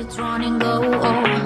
it's running low. Oh.